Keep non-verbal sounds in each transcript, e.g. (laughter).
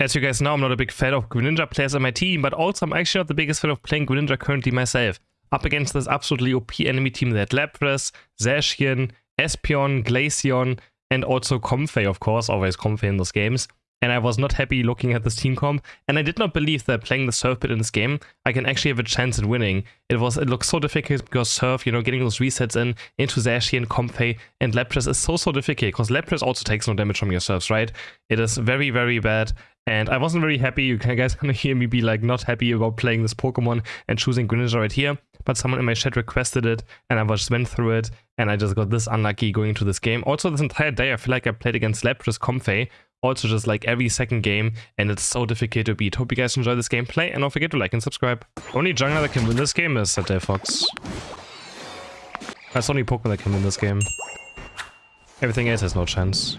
As you guys know, I'm not a big fan of Greninja players on my team, but also I'm actually not the biggest fan of playing Greninja currently myself. Up against this absolutely OP enemy team that Lapras, Zacian, Espeon, Glaceon, and also Comfey, of course, always Comfey in those games and I was not happy looking at this team comp. And I did not believe that playing the Surf bit in this game, I can actually have a chance at winning. It was it looks so difficult because Surf, you know, getting those resets in into Zashi and Comfey and Lapras is so so difficult because Lapras also takes no damage from your Surfs, right? It is very very bad. And I wasn't very happy. You (laughs) guys gonna hear me be like not happy about playing this Pokemon and choosing Greninja right here. But someone in my chat requested it, and I just went through it, and I just got this unlucky going into this game. Also, this entire day, I feel like I played against Lapras Comfey, also just like every second game, and it's so difficult to beat. Hope you guys enjoy this gameplay, and don't forget to like and subscribe. Only jungler that can win this game is Satel Fox. That's only Pokemon that can win this game. Everything else has no chance.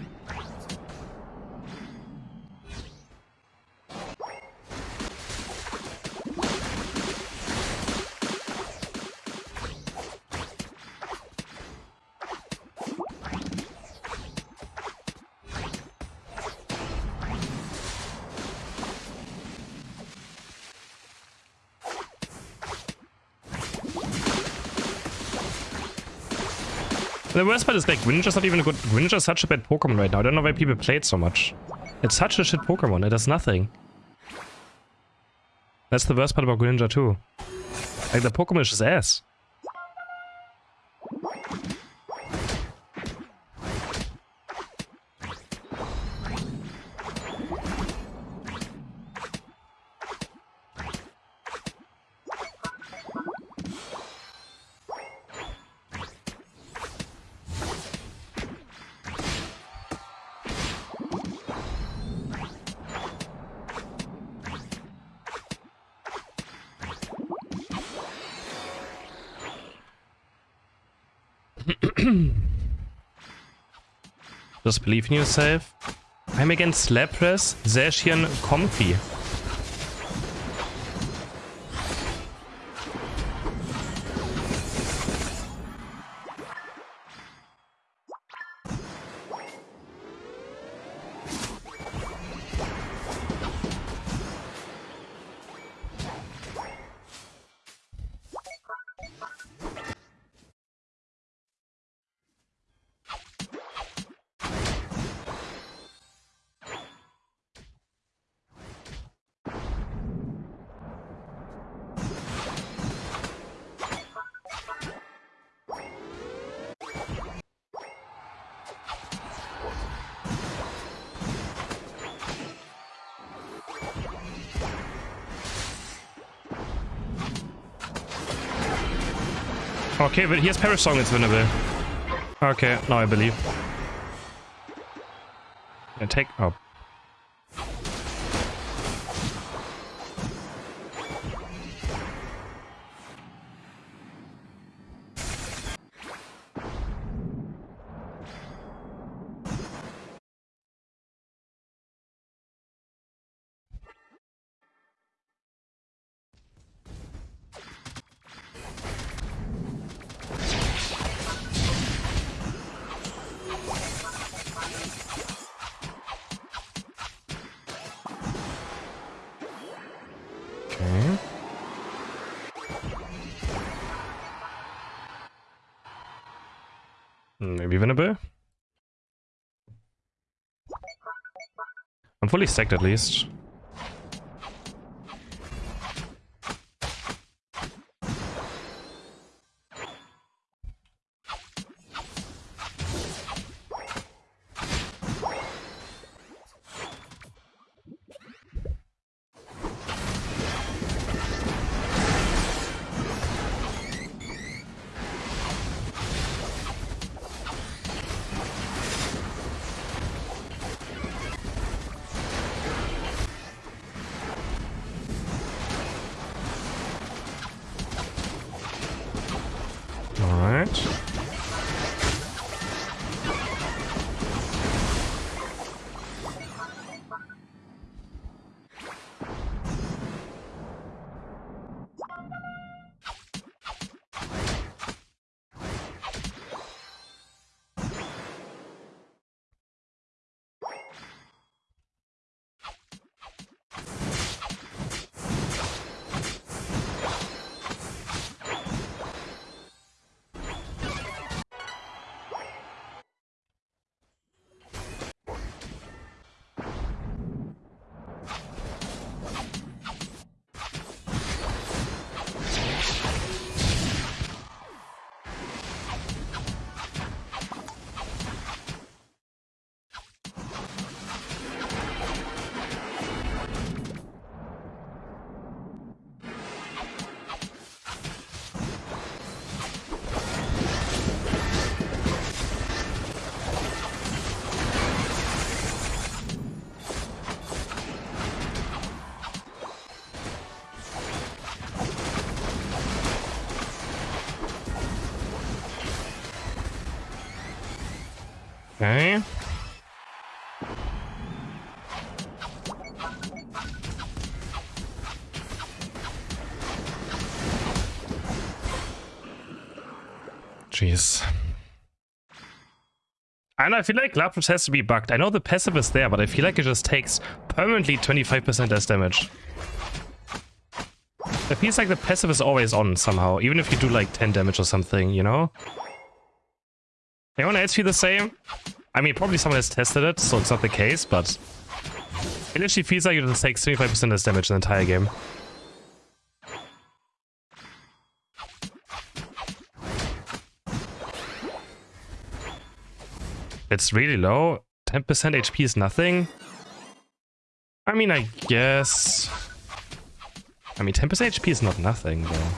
The worst part is like Greninja's not even a good Greninja's such a bad Pokemon right now. I don't know why people play it so much. It's such a shit Pokemon, it does nothing. That's the worst part about Greninja too. Like the Pokemon is just ass. Just believe in yourself. I'm against Lapras, Zacian, Comfey. Okay, but here's Perish Song that's winnable. Okay, now I believe. Yeah, take... Oh, Maybe winnable? I'm fully stacked at least. Okay. Jeez. And I feel like Lapras has to be bugged. I know the passive is there, but I feel like it just takes permanently 25% less damage. It feels like the passive is always on somehow, even if you do like 10 damage or something, you know? Anyone else feel the same? I mean, probably someone has tested it, so it's not the case, but... It literally feels like it just takes 25% less damage in the entire game. It's really low. 10% HP is nothing. I mean, I guess... I mean, 10% HP is not nothing, though.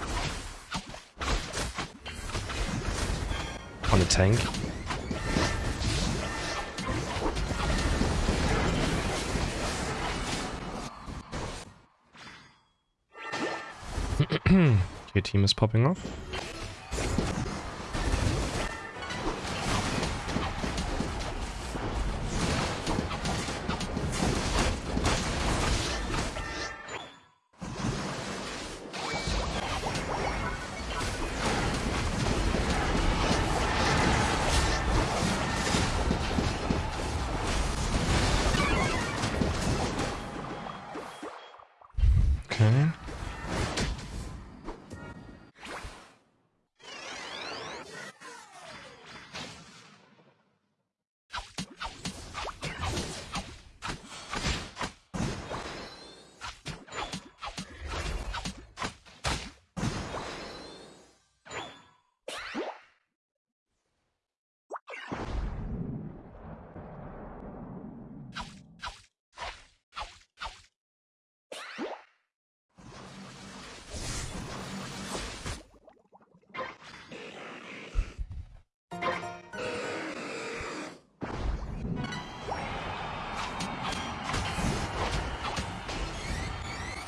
On a tank. Your team is popping off. Okay.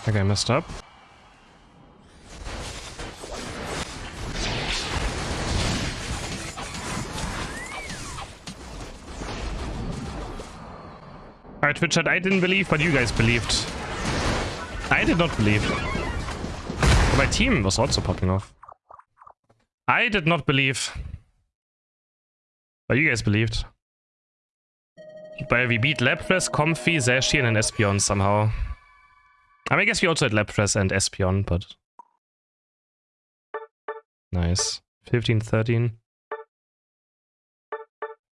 Okay, I messed up. Alright, Twitch chat, I didn't believe, but you guys believed. I did not believe. my team was also popping off. I did not believe. But you guys believed. But we beat Lapras, Comfey, Zacian, and Espeon somehow. I, mean, I guess we also had Lapras and Espeon, but... Nice. 15, 13.